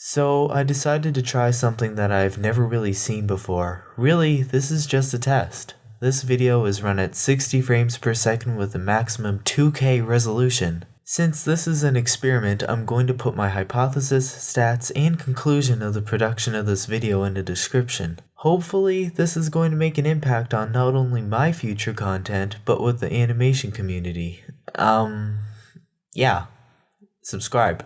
So I decided to try something that I've never really seen before. Really, this is just a test. This video is run at 60 frames per second with a maximum 2K resolution. Since this is an experiment, I'm going to put my hypothesis, stats, and conclusion of the production of this video in the description. Hopefully, this is going to make an impact on not only my future content, but with the animation community. Um, yeah. Subscribe.